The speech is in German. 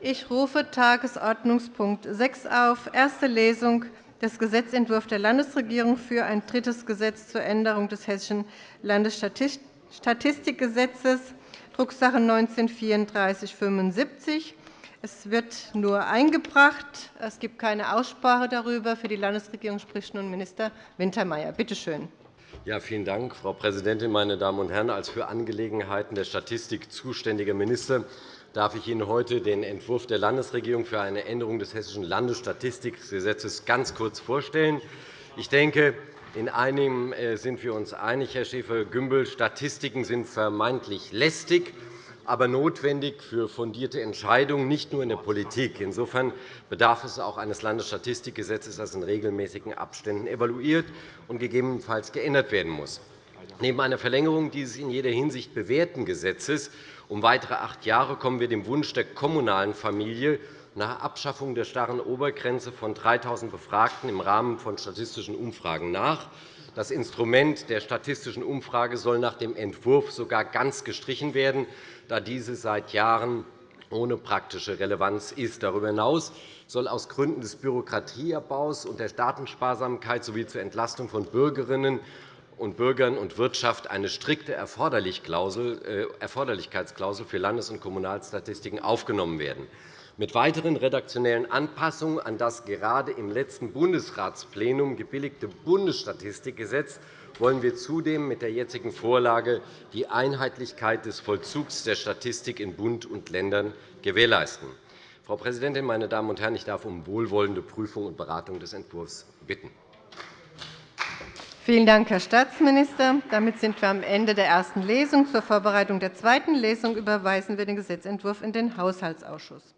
Ich rufe Tagesordnungspunkt 6 auf, erste Lesung des Gesetzentwurfs der Landesregierung für ein drittes Gesetz zur Änderung des Hessischen Landesstatistikgesetzes, Drucksache 19-3475. Es wird nur eingebracht. Es gibt keine Aussprache darüber. Für die Landesregierung spricht nun Minister Wintermeyer. Bitte schön. Ja, vielen Dank, Frau Präsidentin, meine Damen und Herren! Als für Angelegenheiten der Statistik zuständiger Minister darf ich Ihnen heute den Entwurf der Landesregierung für eine Änderung des Hessischen Landesstatistikgesetzes ganz kurz vorstellen. Ich denke, in einem äh, sind wir uns einig, Herr Schäfer-Gümbel. Statistiken sind vermeintlich lästig, aber notwendig für fundierte Entscheidungen, nicht nur in der Politik. Insofern bedarf es auch eines Landesstatistikgesetzes, das in regelmäßigen Abständen evaluiert und gegebenenfalls geändert werden muss. Neben einer Verlängerung dieses in jeder Hinsicht bewährten Gesetzes um weitere acht Jahre kommen wir dem Wunsch der kommunalen Familie nach Abschaffung der starren Obergrenze von 3.000 Befragten im Rahmen von statistischen Umfragen nach. Das Instrument der statistischen Umfrage soll nach dem Entwurf sogar ganz gestrichen werden, da diese seit Jahren ohne praktische Relevanz ist. Darüber hinaus soll aus Gründen des Bürokratieabbaus und der Datensparsamkeit sowie zur Entlastung von Bürgerinnen und Bürgern und Wirtschaft eine strikte äh, Erforderlichkeitsklausel für Landes- und Kommunalstatistiken aufgenommen werden. Mit weiteren redaktionellen Anpassungen an das gerade im letzten Bundesratsplenum gebilligte Bundesstatistikgesetz wollen wir zudem mit der jetzigen Vorlage die Einheitlichkeit des Vollzugs der Statistik in Bund und Ländern gewährleisten. Frau Präsidentin, meine Damen und Herren! Ich darf um wohlwollende Prüfung und Beratung des Entwurfs bitten. Vielen Dank, Herr Staatsminister. Damit sind wir am Ende der ersten Lesung. Zur Vorbereitung der zweiten Lesung überweisen wir den Gesetzentwurf in den Haushaltsausschuss.